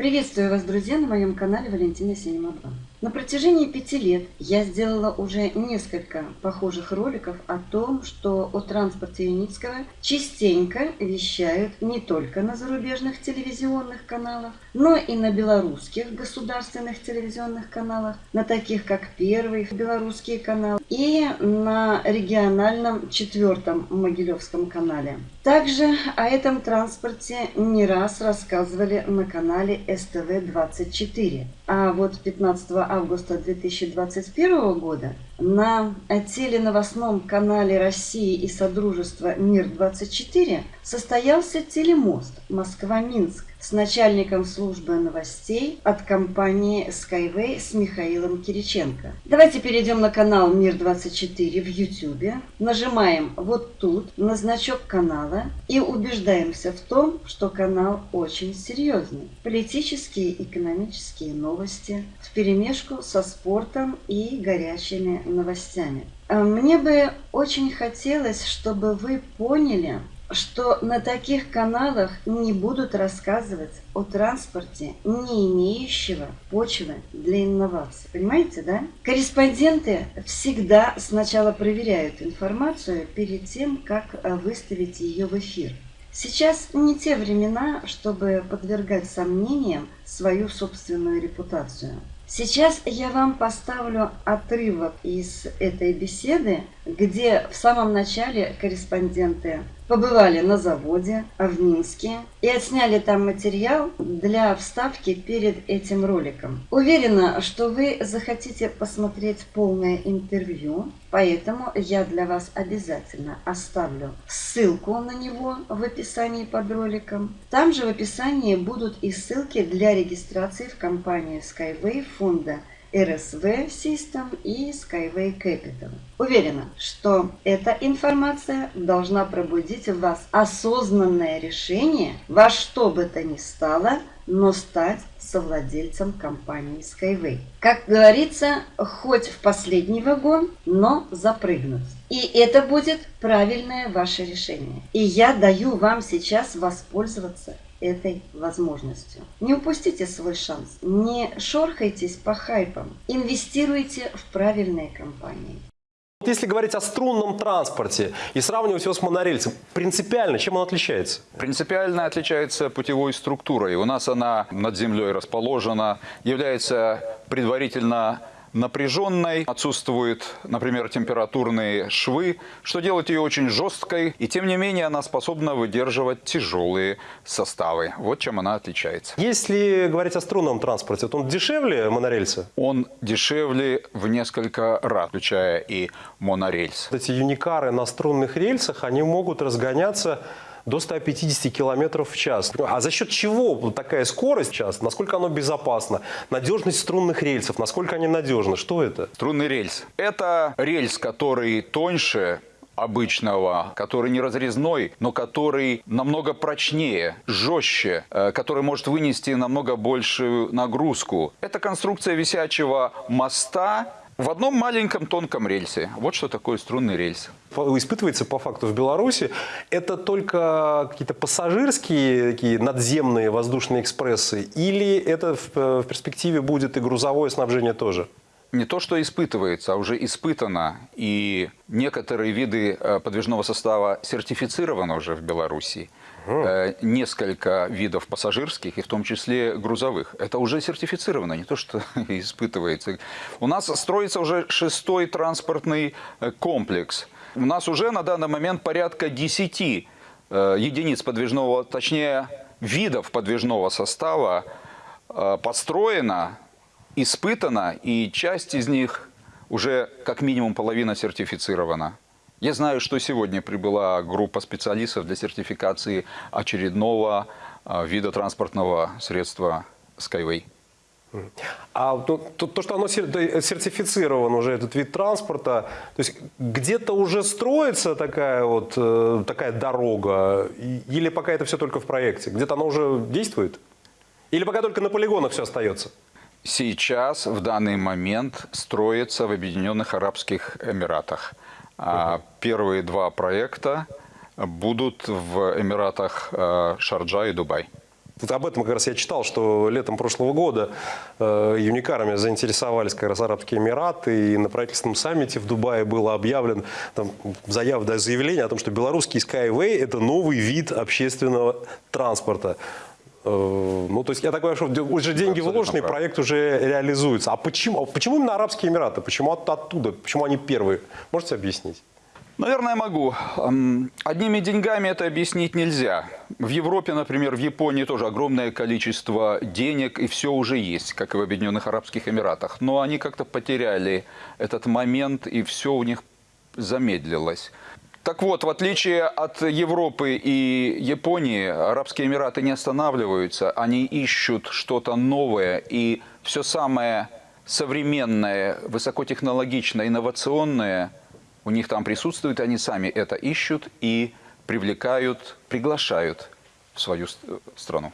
Приветствую вас, друзья, на моем канале Валентина Синема 2. На протяжении пяти лет я сделала уже несколько похожих роликов о том, что о транспорте Юницкого частенько вещают не только на зарубежных телевизионных каналах, но и на белорусских государственных телевизионных каналах, на таких как Первый белорусский канал и на региональном четвертом Могилевском канале. Также о этом транспорте не раз рассказывали на канале СТВ-24. А вот 15 августа 2021 года на теленовостном канале России и Содружества «Мир-24» состоялся телемост Москва-Минск с начальником службы новостей от компании Skyway с Михаилом Кириченко. Давайте перейдем на канал Мир-24 в YouTube, нажимаем вот тут на значок канала и убеждаемся в том, что канал очень серьезный. Политические, экономические новости в перемешку со спортом и горячими новостями. А мне бы очень хотелось, чтобы вы поняли, что на таких каналах не будут рассказывать о транспорте, не имеющего почвы для инноваций. Понимаете, да? Корреспонденты всегда сначала проверяют информацию перед тем, как э, выставить ее в эфир. Сейчас не те времена, чтобы подвергать сомнениям свою собственную репутацию. Сейчас я вам поставлю отрывок из этой беседы, где в самом начале корреспонденты побывали на заводе в Минске и отсняли там материал для вставки перед этим роликом. Уверена, что вы захотите посмотреть полное интервью, поэтому я для вас обязательно оставлю ссылку на него в описании под роликом. Там же в описании будут и ссылки для регистрации в компанию Skyway фонда RSV System и Skyway Capital. Уверена, что эта информация должна пробудить в вас осознанное решение во что бы то ни стало, но стать совладельцем компании Skyway. Как говорится, хоть в последний вагон, но запрыгнуть. И это будет правильное ваше решение. И я даю вам сейчас воспользоваться этой возможностью. Не упустите свой шанс, не шорхайтесь по хайпам, инвестируйте в правильные компании. Если говорить о струнном транспорте и сравнивать его с монорельсом, принципиально чем он отличается? Принципиально отличается путевой структурой. У нас она над землей расположена, является предварительно напряженной, отсутствуют, например, температурные швы, что делает ее очень жесткой, и тем не менее она способна выдерживать тяжелые составы. Вот чем она отличается. Если говорить о струнном транспорте, то он дешевле монорельса? Он дешевле в несколько раз, включая и монорельс. Эти юникары на струнных рельсах, они могут разгоняться до 150 км в час. А за счет чего такая скорость в час? Насколько оно безопасно? Надежность струнных рельсов, насколько они надежны? Что это? Струнный рельс. Это рельс, который тоньше обычного, который не разрезной, но который намного прочнее, жестче, э, который может вынести намного большую нагрузку. Это конструкция висячего моста в одном маленьком тонком рельсе. Вот что такое струнный рельс. Испытывается по факту в Беларуси. Это только какие-то пассажирские такие надземные воздушные экспрессы или это в, в перспективе будет и грузовое снабжение тоже? не то что испытывается, а уже испытано. И некоторые виды э, подвижного состава сертифицированы уже в Беларуси. Э, несколько видов пассажирских, и в том числе грузовых. Это уже сертифицировано, не то что испытывается. У нас строится уже шестой транспортный э, комплекс. У нас уже на данный момент порядка 10 э, единиц подвижного, точнее видов подвижного состава построено, испытано, и часть из них уже как минимум половина сертифицирована. Я знаю, что сегодня прибыла группа специалистов для сертификации очередного а, вида транспортного средства Skyway. А то, то, то, что оно сертифицировано уже, этот вид транспорта, то есть где-то уже строится такая вот э, такая дорога, или пока это все только в проекте? Где-то оно уже действует? Или пока только на полигонах все остается? Сейчас, в данный момент, строится в Объединенных Арабских Эмиратах. А первые два проекта будут в Эмиратах э, Шарджа и Дубай. вот об этом как раз я читал, что летом прошлого года э, юникарами заинтересовались как раз Арабские Эмираты, и на правительственном саммите в Дубае было объявлено там, заявление о том, что белорусский Skyway – это новый вид общественного транспорта. Э, ну, то есть я так понимаю, что уже деньги вложены, проект уже реализуется. А почему, почему именно Арабские Эмираты? Почему от, оттуда? Почему они первые? Можете объяснить? Наверное, могу. Одними деньгами это объяснить нельзя. В Европе, например, в Японии тоже огромное количество денег, и все уже есть, как и в Объединенных Арабских Эмиратах. Но они как-то потеряли этот момент, и все у них замедлилось. Так вот, в отличие от Европы и Японии, Арабские Эмираты не останавливаются, они ищут что-то новое, и все самое современное, высокотехнологичное, инновационное у них там присутствует, они сами это ищут и привлекают, приглашают в свою страну.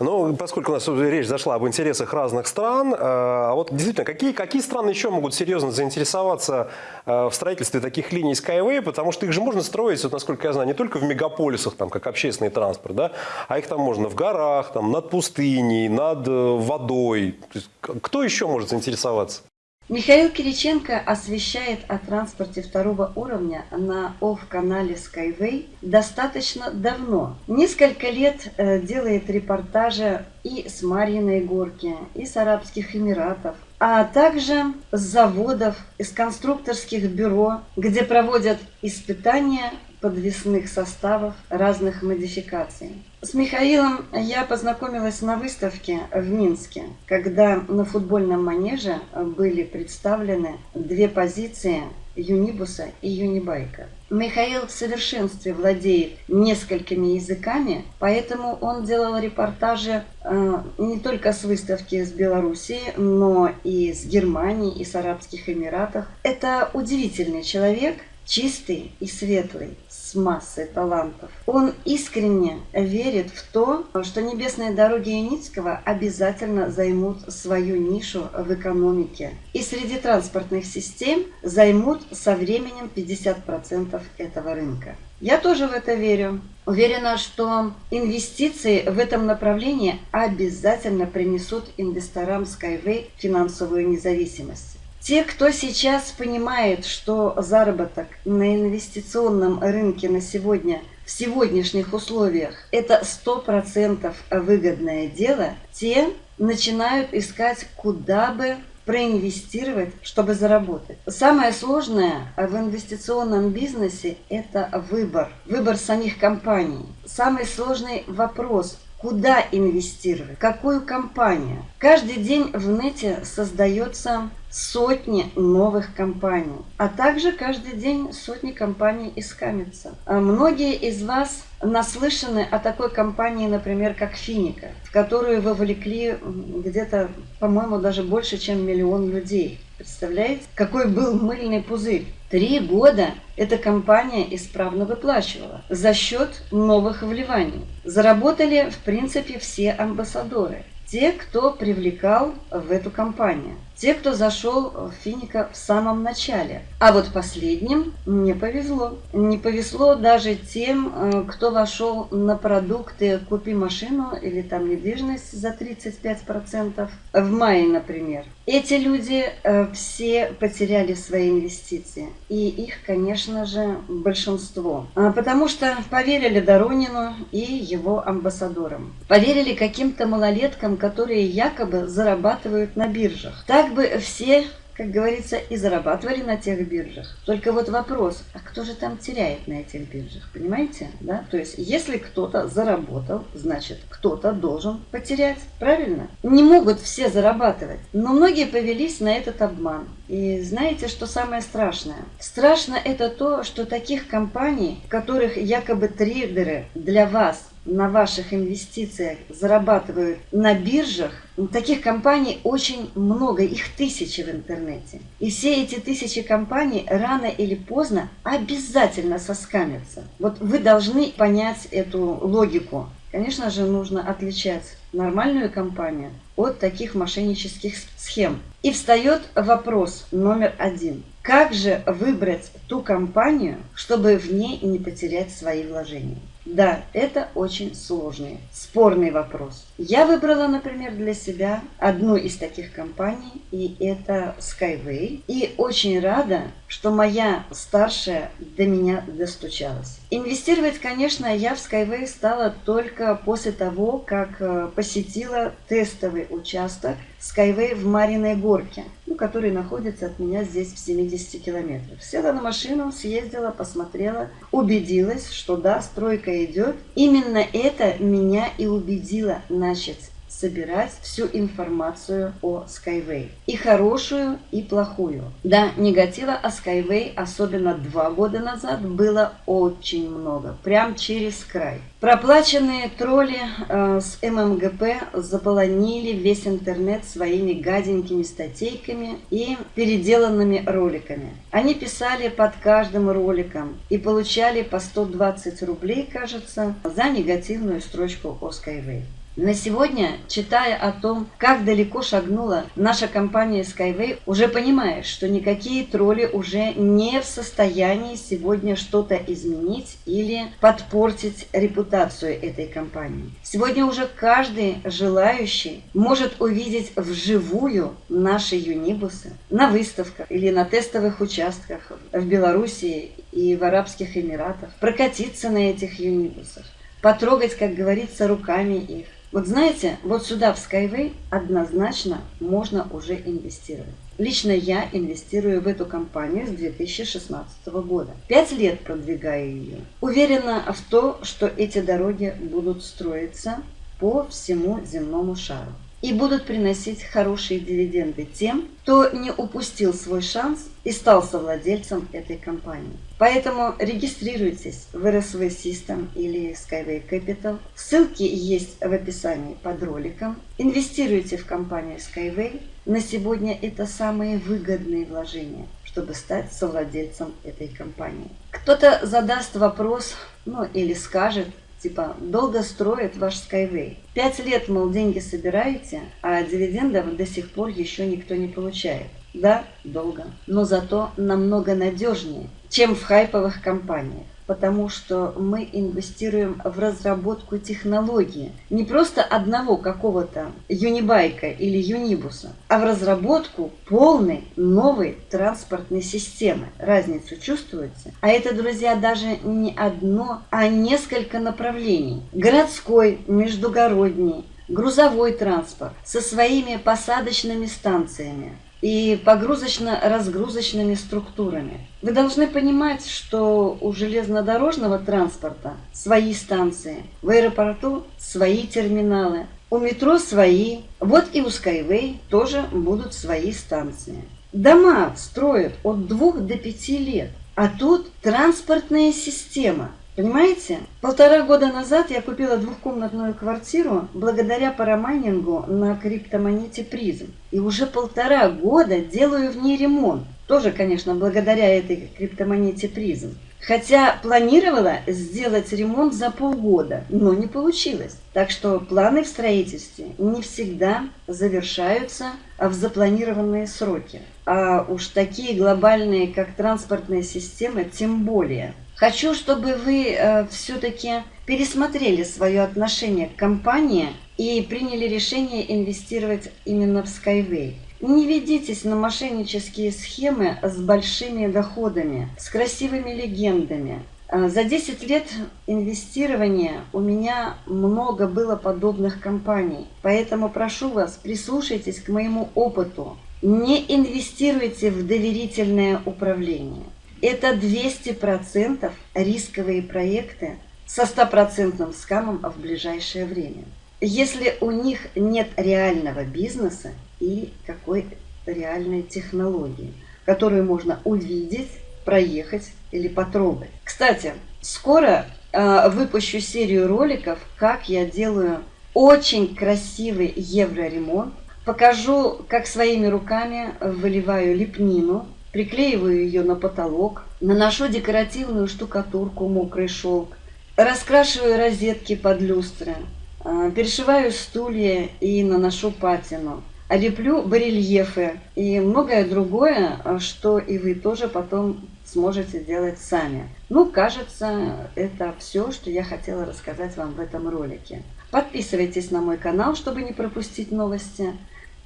Ну, поскольку у нас речь зашла об интересах разных стран, а вот действительно, какие, какие страны еще могут серьезно заинтересоваться э, в строительстве таких линий Skyway, потому что их же можно строить, вот, насколько я знаю, не только в мегаполисах, там, как общественный транспорт, да, а их там можно в горах, там, над пустыней, над э, водой. кто еще может заинтересоваться? Михаил Кириченко освещает о транспорте второго уровня на ОФ-канале Skyway достаточно давно. Несколько лет э, делает репортажи и с Марьиной горки, и с Арабских Эмиратов, а также с заводов, из конструкторских бюро, где проводят испытания подвесных составов разных модификаций. С Михаилом я познакомилась на выставке в Минске, когда на футбольном манеже были представлены две позиции Юнибуса и Юнибайка. Михаил в совершенстве владеет несколькими языками, поэтому он делал репортажи э, не только с выставки с Белоруссии, но и с Германии, и с Арабских Эмиратов. Это удивительный человек, чистый и светлый с массой талантов. Он искренне верит в то, что небесные дороги Яницкого обязательно займут свою нишу в экономике. И среди транспортных систем займут со временем 50% этого рынка. Я тоже в это верю. Уверена, что инвестиции в этом направлении обязательно принесут инвесторам Skyway финансовую независимость. Те, кто сейчас понимает, что заработок на инвестиционном рынке на сегодня, в сегодняшних условиях, это 100% выгодное дело, те начинают искать, куда бы проинвестировать, чтобы заработать. Самое сложное в инвестиционном бизнесе – это выбор. Выбор самих компаний. Самый сложный вопрос куда инвестировать, какую компанию. Каждый день в нете создается сотни новых компаний, а также каждый день сотни компаний искамятся. А многие из вас наслышаны о такой компании, например, как Финика, в которую вовлекли где-то, по-моему, даже больше, чем миллион людей. Представляете, какой был мыльный пузырь? Три года эта компания исправно выплачивала за счет новых вливаний. Заработали, в принципе, все амбассадоры. Те, кто привлекал в эту компанию. Те, кто зашел в Финика в самом начале. А вот последним не повезло. Не повезло даже тем, э, кто вошел на продукты «Купи машину» или там недвижимость за 35%. В мае, например. Эти люди э, все потеряли свои инвестиции. И их, конечно же, большинство. А, потому что поверили Доронину и его амбассадорам. Поверили каким-то малолеткам, которые якобы зарабатывают на биржах. Так бы все как говорится, и зарабатывали на тех биржах. Только вот вопрос, а кто же там теряет на этих биржах, понимаете? Да? То есть, если кто-то заработал, значит, кто-то должен потерять, правильно? Не могут все зарабатывать, но многие повелись на этот обман. И знаете, что самое страшное? Страшно это то, что таких компаний, в которых якобы трейдеры для вас на ваших инвестициях зарабатывают на биржах, таких компаний очень много, их тысячи в интернете. И все эти тысячи компаний рано или поздно обязательно соскамятся. Вот вы должны понять эту логику. Конечно же, нужно отличать нормальную компанию от таких мошеннических схем. И встает вопрос номер один. Как же выбрать ту компанию, чтобы в ней не потерять свои вложения? Да, это очень сложный, спорный вопрос. Я выбрала, например, для себя одну из таких компаний, и это Skyway. И очень рада, что моя старшая до меня достучалась. Инвестировать, конечно, я в Skyway стала только после того, как э, посетила тестовый участок Skyway в Мариной Горке, ну, который находится от меня здесь в 70 километрах. Села на машину, съездила, посмотрела, убедилась, что да, стройка идет. Именно это меня и убедило начать собирать всю информацию о Skyway. И хорошую, и плохую. Да, негатива о Skyway, особенно два года назад, было очень много. Прям через край. Проплаченные тролли э, с ММГП заполонили весь интернет своими гаденькими статейками и переделанными роликами. Они писали под каждым роликом и получали по 120 рублей, кажется, за негативную строчку о Skyway. На сегодня, читая о том, как далеко шагнула наша компания Skyway, уже понимаешь, что никакие тролли уже не в состоянии сегодня что-то изменить или подпортить репутацию этой компании. Сегодня уже каждый желающий может увидеть вживую наши юнибусы на выставках или на тестовых участках в Белоруссии и в Арабских Эмиратах, прокатиться на этих юнибусах, потрогать, как говорится, руками их, вот знаете, вот сюда, в Skyway, однозначно можно уже инвестировать. Лично я инвестирую в эту компанию с 2016 года. Пять лет продвигаю ее. Уверена в то, что эти дороги будут строиться по всему земному шару и будут приносить хорошие дивиденды тем, кто не упустил свой шанс и стал совладельцем этой компании. Поэтому регистрируйтесь в RSV System или Skyway Capital. Ссылки есть в описании под роликом. Инвестируйте в компанию Skyway. На сегодня это самые выгодные вложения, чтобы стать совладельцем этой компании. Кто-то задаст вопрос, ну или скажет, Типа, долго строит ваш Skyway. Пять лет, мол, деньги собираете, а дивидендов до сих пор еще никто не получает. Да, долго, но зато намного надежнее, чем в хайповых компаниях потому что мы инвестируем в разработку технологии. Не просто одного какого-то юнибайка или юнибуса, а в разработку полной новой транспортной системы. Разницу чувствуете? А это, друзья, даже не одно, а несколько направлений. Городской, междугородний, грузовой транспорт со своими посадочными станциями, и погрузочно-разгрузочными структурами. Вы должны понимать, что у железнодорожного транспорта свои станции, в аэропорту свои терминалы, у метро свои, вот и у Skyway тоже будут свои станции. Дома строят от двух до пяти лет, а тут транспортная система – Понимаете? Полтора года назад я купила двухкомнатную квартиру благодаря парамайнингу на криптомонете призм. И уже полтора года делаю в ней ремонт. Тоже, конечно, благодаря этой криптомонете призм. Хотя планировала сделать ремонт за полгода, но не получилось. Так что планы в строительстве не всегда завершаются в запланированные сроки. А уж такие глобальные, как транспортная система, тем более – Хочу, чтобы вы э, все-таки пересмотрели свое отношение к компании и приняли решение инвестировать именно в Skyway. Не ведитесь на мошеннические схемы с большими доходами, с красивыми легендами. Э, за 10 лет инвестирования у меня много было подобных компаний, поэтому прошу вас, прислушайтесь к моему опыту. Не инвестируйте в доверительное управление. Это 200% рисковые проекты со стопроцентным скамом в ближайшее время. Если у них нет реального бизнеса и какой реальной технологии, которую можно увидеть, проехать или потрогать. Кстати, скоро э, выпущу серию роликов, как я делаю очень красивый евроремонт. Покажу, как своими руками выливаю лепнину приклеиваю ее на потолок, наношу декоративную штукатурку, мокрый шелк, раскрашиваю розетки под люстры, а, перешиваю стулья и наношу патину, леплю барельефы и многое другое, а, что и вы тоже потом сможете делать сами. Ну, кажется, это все, что я хотела рассказать вам в этом ролике. Подписывайтесь на мой канал, чтобы не пропустить новости.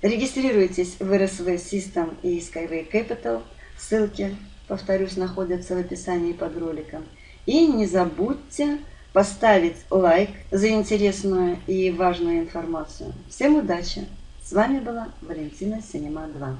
Регистрируйтесь в RSV System и Skyway Capital. Ссылки, повторюсь, находятся в описании под роликом. И не забудьте поставить лайк за интересную и важную информацию. Всем удачи! С вами была Валентина Синема 2.